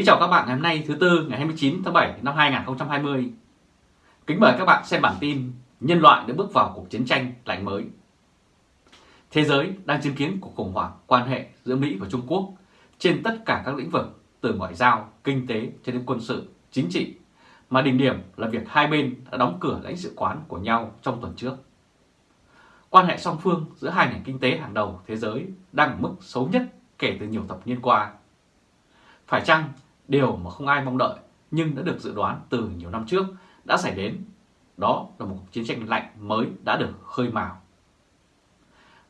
Kính chào các bạn ngày hôm nay thứ Tư ngày 29 tháng 7 năm 2020. Kính mời các bạn xem bản tin Nhân loại đã bước vào cuộc chiến tranh lạnh mới. Thế giới đang chứng kiến cuộc khủng hoảng quan hệ giữa Mỹ và Trung Quốc trên tất cả các lĩnh vực từ ngoại giao, kinh tế cho đến quân sự, chính trị mà đỉnh điểm là việc hai bên đã đóng cửa lãnh sự quán của nhau trong tuần trước. Quan hệ song phương giữa hai nền kinh tế hàng đầu thế giới đang ở mức xấu nhất kể từ nhiều thập niên qua. Phải chăng điều mà không ai mong đợi nhưng đã được dự đoán từ nhiều năm trước đã xảy đến. Đó là một chiến tranh lạnh mới đã được khơi mào.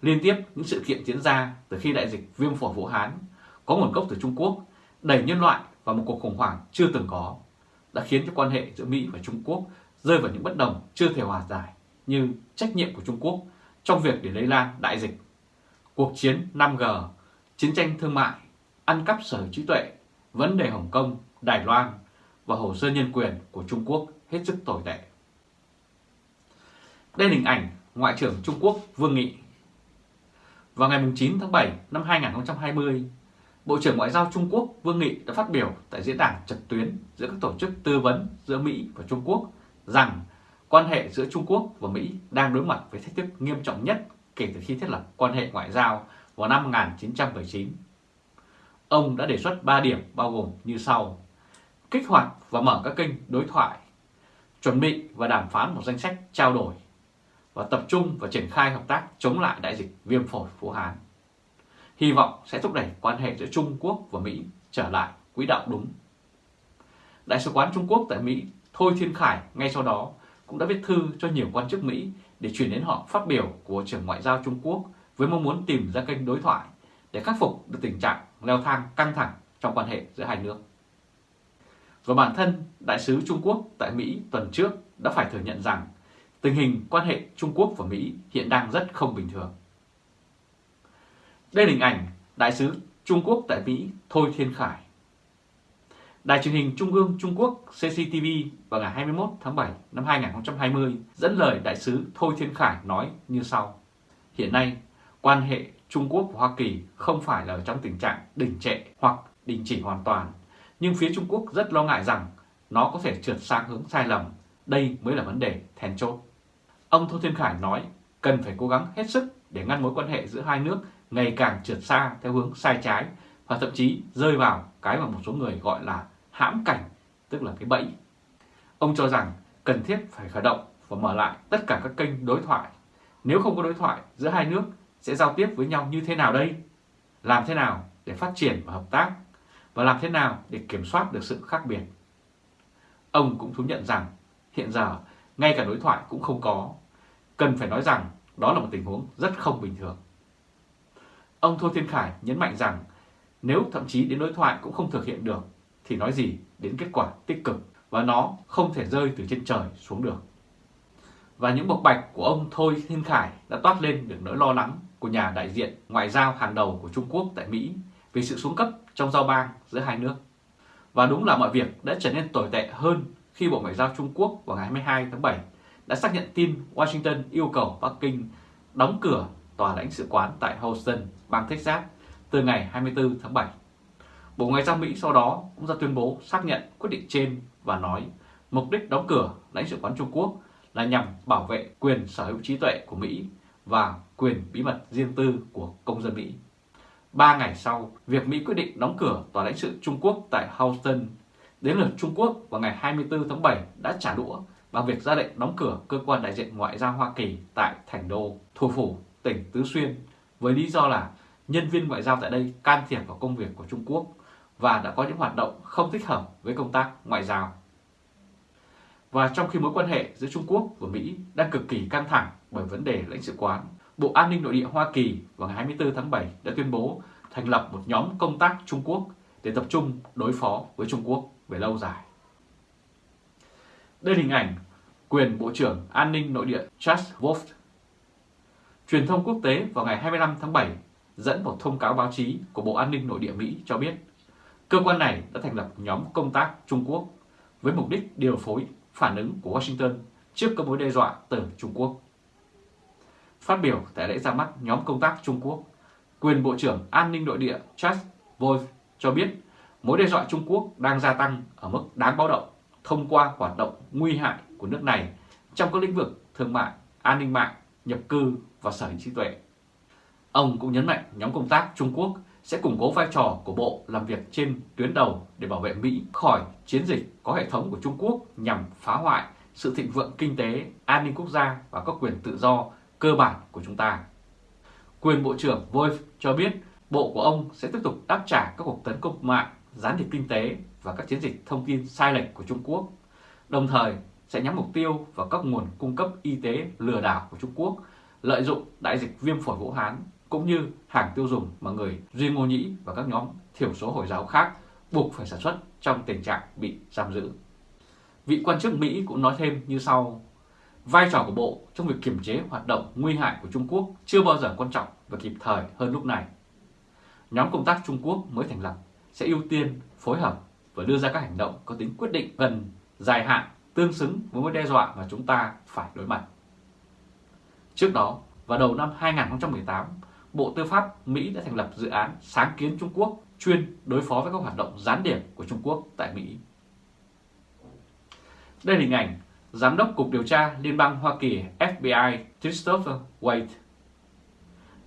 Liên tiếp những sự kiện diễn ra từ khi đại dịch viêm phổi Vũ Hán có nguồn gốc từ Trung Quốc đẩy nhân loại vào một cuộc khủng hoảng chưa từng có đã khiến cho quan hệ giữa Mỹ và Trung Quốc rơi vào những bất đồng chưa thể hòa giải như trách nhiệm của Trung Quốc trong việc để lây lan đại dịch, cuộc chiến 5G, chiến tranh thương mại, ăn cắp sở hữu trí tuệ vấn đề Hồng Kông, Đài Loan và hồ sơ nhân quyền của Trung Quốc hết sức tồi tệ. Đây là hình ảnh Ngoại trưởng Trung Quốc Vương Nghị. Vào ngày 9 tháng 7 năm 2020, Bộ trưởng Ngoại giao Trung Quốc Vương Nghị đã phát biểu tại diễn đàn trực tuyến giữa các tổ chức tư vấn giữa Mỹ và Trung Quốc rằng quan hệ giữa Trung Quốc và Mỹ đang đối mặt với thách thức nghiêm trọng nhất kể từ khi thiết lập quan hệ ngoại giao vào năm 1979 Ông đã đề xuất 3 điểm bao gồm như sau. Kích hoạt và mở các kênh đối thoại, chuẩn bị và đàm phán một danh sách trao đổi và tập trung và triển khai hợp tác chống lại đại dịch viêm phổi Vũ Hán. Hy vọng sẽ thúc đẩy quan hệ giữa Trung Quốc và Mỹ trở lại quỹ đạo đúng. Đại sứ quán Trung Quốc tại Mỹ Thôi Thiên Khải ngay sau đó cũng đã viết thư cho nhiều quan chức Mỹ để chuyển đến họ phát biểu của trưởng ngoại giao Trung Quốc với mong muốn tìm ra kênh đối thoại để khắc phục được tình trạng leo thang căng thẳng trong quan hệ giữa hai nước. Và bản thân Đại sứ Trung Quốc tại Mỹ tuần trước đã phải thừa nhận rằng tình hình quan hệ Trung Quốc và Mỹ hiện đang rất không bình thường. Đây là hình ảnh Đại sứ Trung Quốc tại Mỹ Thôi Thiên Khải. Đài truyền hình Trung ương Trung Quốc CCTV vào ngày 21 tháng 7 năm 2020 dẫn lời Đại sứ Thôi Thiên Khải nói như sau. Hiện nay, quan hệ Trung Quốc và Hoa Kỳ không phải là ở trong tình trạng đình trệ hoặc đình chỉ hoàn toàn, nhưng phía Trung Quốc rất lo ngại rằng nó có thể trượt sang hướng sai lầm. Đây mới là vấn đề then chốt. Ông Tô Thiên Khải nói cần phải cố gắng hết sức để ngăn mối quan hệ giữa hai nước ngày càng trượt xa theo hướng sai trái và thậm chí rơi vào cái mà một số người gọi là hãm cảnh, tức là cái bẫy. Ông cho rằng cần thiết phải khởi động và mở lại tất cả các kênh đối thoại. Nếu không có đối thoại giữa hai nước sẽ giao tiếp với nhau như thế nào đây? Làm thế nào để phát triển và hợp tác? Và làm thế nào để kiểm soát được sự khác biệt? Ông cũng thú nhận rằng hiện giờ ngay cả đối thoại cũng không có. Cần phải nói rằng đó là một tình huống rất không bình thường. Ông Thôi Thiên Khải nhấn mạnh rằng nếu thậm chí đến đối thoại cũng không thực hiện được, thì nói gì đến kết quả tích cực và nó không thể rơi từ trên trời xuống được. Và những bộc bạch của ông Thôi Thiên Khải đã toát lên được nỗi lo lắng của nhà đại diện ngoại giao hàng đầu của Trung Quốc tại Mỹ về sự xuống cấp trong giao bang giữa hai nước. Và đúng là mọi việc đã trở nên tồi tệ hơn khi Bộ Ngoại giao Trung Quốc vào ngày 22 tháng 7 đã xác nhận tin Washington yêu cầu Bắc Kinh đóng cửa tòa lãnh sự quán tại Houston, bang Texas từ ngày 24 tháng 7. Bộ Ngoại giao Mỹ sau đó cũng ra tuyên bố xác nhận quyết định trên và nói mục đích đóng cửa lãnh sự quán Trung Quốc là nhằm bảo vệ quyền sở hữu trí tuệ của Mỹ và quyền bí mật riêng tư của công dân Mỹ. Ba ngày sau, việc Mỹ quyết định đóng cửa tòa lãnh sự Trung Quốc tại Houston, đến lượt Trung Quốc vào ngày 24 tháng 7 đã trả đũa bằng việc ra lệnh đóng cửa cơ quan đại diện ngoại giao Hoa Kỳ tại Thành Đô, thủ phủ, tỉnh Tứ Xuyên, với lý do là nhân viên ngoại giao tại đây can thiệp vào công việc của Trung Quốc và đã có những hoạt động không thích hợp với công tác ngoại giao. Và trong khi mối quan hệ giữa Trung Quốc và Mỹ đang cực kỳ căng thẳng bởi vấn đề lãnh sự quán, Bộ An ninh Nội địa Hoa Kỳ vào ngày 24 tháng 7 đã tuyên bố thành lập một nhóm công tác Trung Quốc để tập trung đối phó với Trung Quốc về lâu dài. Đây là hình ảnh quyền Bộ trưởng An ninh Nội địa Charles Wolf. Truyền thông quốc tế vào ngày 25 tháng 7 dẫn một thông cáo báo chí của Bộ An ninh Nội địa Mỹ cho biết cơ quan này đã thành lập nhóm công tác Trung Quốc với mục đích điều phối phản ứng của Washington trước các mối đe dọa từ Trung Quốc. Phát biểu tại lễ ra mắt nhóm công tác Trung Quốc, quyền Bộ trưởng An ninh Nội địa Charles Wolf cho biết mối đe dọa Trung Quốc đang gia tăng ở mức đáng báo động thông qua hoạt động nguy hại của nước này trong các lĩnh vực thương mại, an ninh mạng, nhập cư và sở hữu trí tuệ. Ông cũng nhấn mạnh nhóm công tác Trung Quốc sẽ củng cố vai trò của Bộ làm việc trên tuyến đầu để bảo vệ Mỹ khỏi chiến dịch có hệ thống của Trung Quốc nhằm phá hoại sự thịnh vượng kinh tế, an ninh quốc gia và các quyền tự do cơ bản của chúng ta. Quyền Bộ trưởng Wolf cho biết Bộ của ông sẽ tiếp tục đáp trả các cuộc tấn công mạng, gián điệp kinh tế và các chiến dịch thông tin sai lệch của Trung Quốc, đồng thời sẽ nhắm mục tiêu vào các nguồn cung cấp y tế lừa đảo của Trung Quốc, lợi dụng đại dịch viêm phổi Vũ Hán cũng như hàng tiêu dùng mà người Duy Ngô Nhĩ và các nhóm thiểu số Hồi giáo khác buộc phải sản xuất trong tình trạng bị giam giữ. Vị quan chức Mỹ cũng nói thêm như sau, vai trò của Bộ trong việc kiểm chế hoạt động nguy hại của Trung Quốc chưa bao giờ quan trọng và kịp thời hơn lúc này. Nhóm công tác Trung Quốc mới thành lập sẽ ưu tiên phối hợp và đưa ra các hành động có tính quyết định gần, dài hạn tương xứng với mối đe dọa mà chúng ta phải đối mặt. Trước đó, vào đầu năm 2018, Bộ Tư pháp Mỹ đã thành lập dự án sáng kiến Trung Quốc chuyên đối phó với các hoạt động gián điệp của Trung Quốc tại Mỹ. Đây là hình ảnh Giám đốc Cục Điều tra Liên bang Hoa Kỳ FBI Christopher Wade.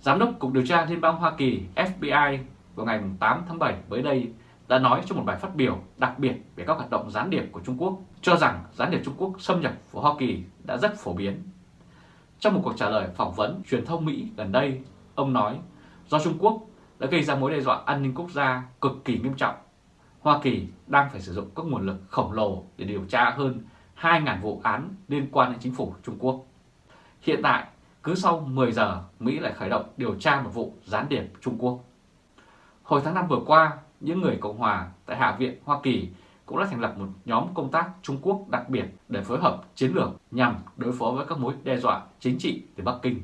Giám đốc Cục Điều tra Liên bang Hoa Kỳ FBI vào ngày 8 tháng 7 mới đây đã nói trong một bài phát biểu đặc biệt về các hoạt động gián điệp của Trung Quốc, cho rằng gián điệp Trung Quốc xâm nhập vào Hoa Kỳ đã rất phổ biến. Trong một cuộc trả lời phỏng vấn truyền thông Mỹ gần đây, ông nói do Trung Quốc đã gây ra mối đe dọa an ninh quốc gia cực kỳ nghiêm trọng, Hoa Kỳ đang phải sử dụng các nguồn lực khổng lồ để điều tra hơn 2.000 vụ án liên quan đến chính phủ Trung Quốc. Hiện tại, cứ sau 10 giờ, Mỹ lại khởi động điều tra một vụ gián điệp Trung Quốc. Hồi tháng 5 vừa qua, những người Cộng Hòa tại Hạ viện Hoa Kỳ cũng đã thành lập một nhóm công tác Trung Quốc đặc biệt để phối hợp chiến lược nhằm đối phó với các mối đe dọa chính trị từ Bắc Kinh.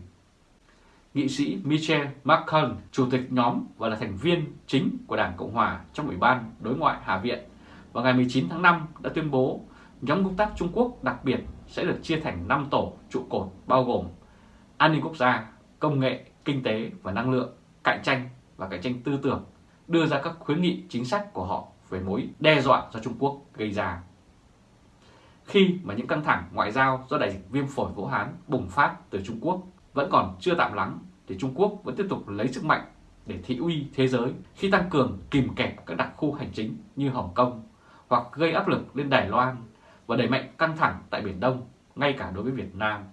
Nghị sĩ Michel McConnell, chủ tịch nhóm và là thành viên chính của Đảng Cộng Hòa trong Ủy ban Đối ngoại Hạ viện, vào ngày 19 tháng 5 đã tuyên bố nhóm công tác Trung Quốc đặc biệt sẽ được chia thành 5 tổ trụ cột bao gồm an ninh quốc gia, công nghệ, kinh tế và năng lượng, cạnh tranh và cạnh tranh tư tưởng, đưa ra các khuyến nghị chính sách của họ về mối đe dọa do Trung Quốc gây ra. Khi mà những căng thẳng ngoại giao do đại dịch viêm phổi Vũ Hán bùng phát từ Trung Quốc vẫn còn chưa tạm lắng, thì Trung Quốc vẫn tiếp tục lấy sức mạnh để thị uy thế giới khi tăng cường kìm kẹp các đặc khu hành chính như Hồng Kông hoặc gây áp lực lên Đài Loan và đẩy mạnh căng thẳng tại Biển Đông, ngay cả đối với Việt Nam,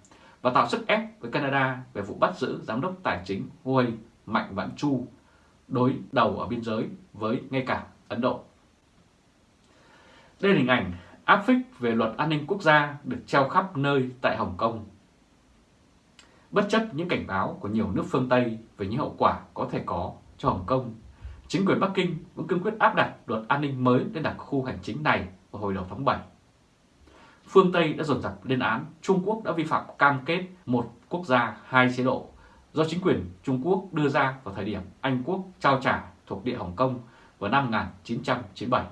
và tạo sức ép với Canada về vụ bắt giữ giám đốc tài chính Huawei Mạnh Vãn Chu đối đầu ở biên giới với ngay cả Ấn Độ. Đây là hình ảnh áp phích về luật an ninh quốc gia được treo khắp nơi tại Hồng Kông. Bất chấp những cảnh báo của nhiều nước phương Tây về những hậu quả có thể có cho Hồng Kông, chính quyền Bắc Kinh vẫn cương quyết áp đặt luật an ninh mới lên đặc khu hành chính này vào hồi đầu tháng 7 phương Tây đã dồn dập lên án Trung Quốc đã vi phạm cam kết một quốc gia hai chế độ do chính quyền Trung Quốc đưa ra vào thời điểm Anh Quốc trao trả thuộc địa Hồng Kông vào năm 1997.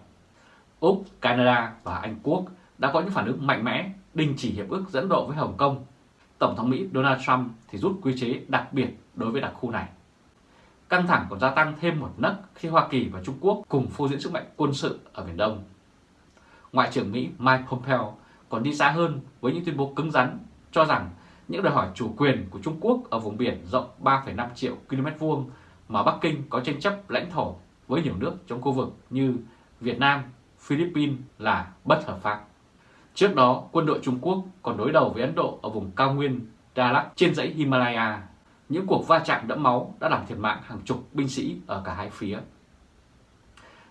Úc, Canada và Anh Quốc đã có những phản ứng mạnh mẽ đình chỉ hiệp ước dẫn độ với Hồng Kông. Tổng thống Mỹ Donald Trump thì rút quy chế đặc biệt đối với đặc khu này. Căng thẳng còn gia tăng thêm một nấc khi Hoa Kỳ và Trung Quốc cùng phô diễn sức mạnh quân sự ở Biển Đông. Ngoại trưởng Mỹ Mike Pompeo còn đi xa hơn với những tuyên bố cứng rắn cho rằng những đòi hỏi chủ quyền của Trung Quốc ở vùng biển rộng 3,5 triệu km vuông mà Bắc Kinh có tranh chấp lãnh thổ với nhiều nước trong khu vực như Việt Nam, Philippines là bất hợp pháp. Trước đó, quân đội Trung Quốc còn đối đầu với Ấn Độ ở vùng cao nguyên Dalat trên dãy Himalaya. Những cuộc va chạm đẫm máu đã làm thiệt mạng hàng chục binh sĩ ở cả hai phía.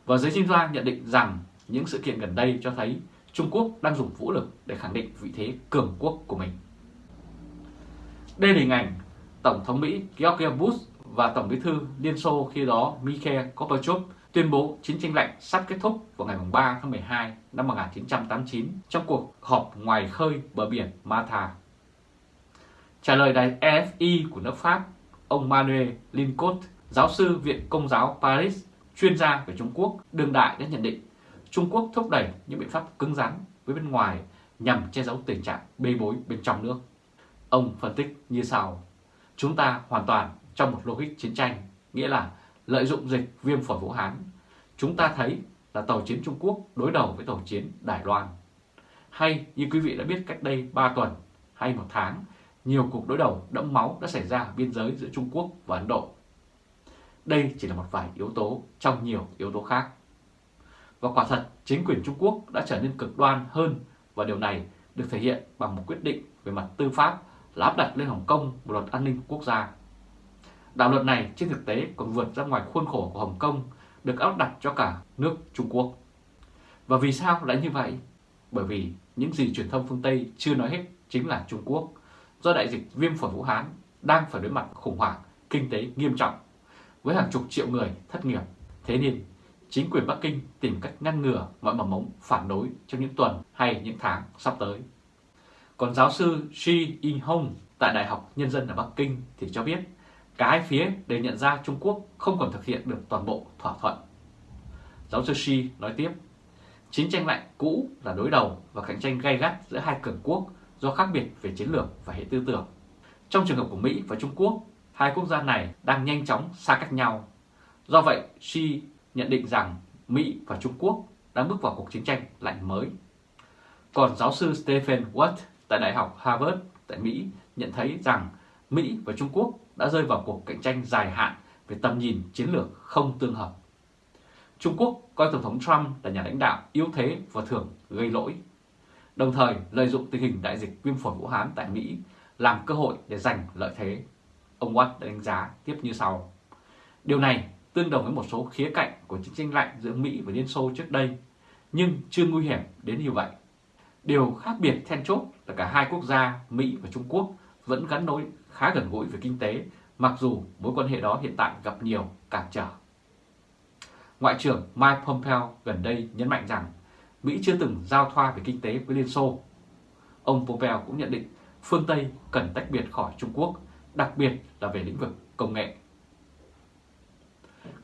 Và giới chuyên gia nhận định rằng những sự kiện gần đây cho thấy Trung Quốc đang dùng vũ lực để khẳng định vị thế cường quốc của mình. Đây là hình ảnh Tổng thống Mỹ George Bush và Tổng bí thư Liên Xô khi đó Mikhail Gorbachev tuyên bố chiến tranh lạnh sắp kết thúc vào ngày 3 tháng 12 năm 1989 trong cuộc họp ngoài khơi bờ biển Malta. Trả lời đài EFI của nước Pháp, ông Manuel Lincot, giáo sư Viện Công giáo Paris, chuyên gia về Trung Quốc, đương đại đã nhận định Trung Quốc thúc đẩy những biện pháp cứng rắn với bên ngoài nhằm che giấu tình trạng bê bối bên trong nước. Ông phân tích như sau, chúng ta hoàn toàn trong một logic chiến tranh, nghĩa là lợi dụng dịch viêm phổi Vũ Hán. Chúng ta thấy là tàu chiến Trung Quốc đối đầu với tàu chiến Đài Loan. Hay như quý vị đã biết cách đây 3 tuần hay một tháng, nhiều cuộc đối đầu đẫm máu đã xảy ra ở biên giới giữa Trung Quốc và Ấn Độ. Đây chỉ là một vài yếu tố trong nhiều yếu tố khác. Và quả thật, chính quyền Trung Quốc đã trở nên cực đoan hơn và điều này được thể hiện bằng một quyết định về mặt tư pháp là áp đặt lên Hồng Kông một luật an ninh quốc gia. Đạo luật này trên thực tế còn vượt ra ngoài khuôn khổ của Hồng Kông được áp đặt cho cả nước Trung Quốc. Và vì sao lại như vậy? Bởi vì những gì truyền thông phương Tây chưa nói hết chính là Trung Quốc, do đại dịch viêm phổi Vũ Hán đang phải đối mặt khủng hoảng kinh tế nghiêm trọng với hàng chục triệu người thất nghiệp. Thế nên, chính quyền Bắc Kinh tìm cách ngăn ngừa mọi mầm mống phản đối trong những tuần hay những tháng sắp tới. Còn giáo sư Shi In-hong tại Đại học Nhân dân ở Bắc Kinh thì cho biết cả hai phía đều nhận ra Trung Quốc không còn thực hiện được toàn bộ thỏa thuận. Giáo sư Xi nói tiếp, chiến tranh lạnh cũ là đối đầu và cạnh tranh gay gắt giữa hai cường quốc do khác biệt về chiến lược và hệ tư tưởng. Trong trường hợp của Mỹ và Trung Quốc, hai quốc gia này đang nhanh chóng xa cách nhau. Do vậy, Xi nhận định rằng Mỹ và Trung Quốc đang bước vào cuộc chiến tranh lạnh mới. Còn giáo sư Stephen Watt tại Đại học Harvard tại Mỹ nhận thấy rằng Mỹ và Trung Quốc đã rơi vào cuộc cạnh tranh dài hạn về tầm nhìn chiến lược không tương hợp. Trung Quốc coi Tổng thống Trump là nhà lãnh đạo yếu thế và thường gây lỗi đồng thời lợi dụng tình hình đại dịch viêm phổi Vũ Hán tại Mỹ làm cơ hội để giành lợi thế. Ông Watt đã đánh giá tiếp như sau. Điều này tương đồng với một số khía cạnh của chiến tranh lạnh giữa Mỹ và Liên Xô trước đây, nhưng chưa nguy hiểm đến như vậy. Điều khác biệt then chốt là cả hai quốc gia Mỹ và Trung Quốc vẫn gắn nối khá gần gũi về kinh tế, mặc dù mối quan hệ đó hiện tại gặp nhiều cản trở. Ngoại trưởng Mike Pompeo gần đây nhấn mạnh rằng Mỹ chưa từng giao thoa về kinh tế với Liên Xô. Ông Pompeo cũng nhận định phương Tây cần tách biệt khỏi Trung Quốc, đặc biệt là về lĩnh vực công nghệ.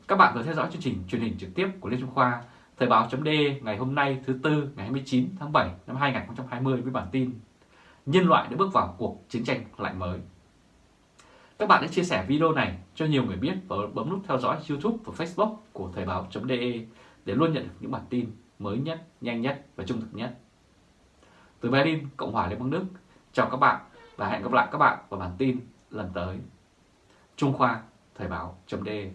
Các bạn vừa theo dõi chương trình truyền hình trực tiếp của Lê Trung Khoa, Thời báo chấm ngày hôm nay thứ Tư ngày 29 tháng 7 năm 2020 với bản tin Nhân loại đã bước vào cuộc chiến tranh lạnh mới. Các bạn hãy chia sẻ video này cho nhiều người biết và bấm nút theo dõi YouTube và Facebook của Thời báo.de để luôn nhận được những bản tin mới nhất, nhanh nhất và trung thực nhất. Từ Berlin, Cộng hòa Liên bang Đức, chào các bạn và hẹn gặp lại các bạn vào bản tin lần tới. Trung Khoa, Thời báo.de